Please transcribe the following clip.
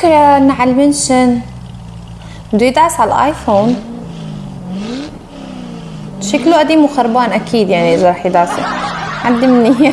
شكرا على المنشن بده يدعس على الايفون شكله قديم وخربان أكيد يعني إذا رح يدعسه. عندي مني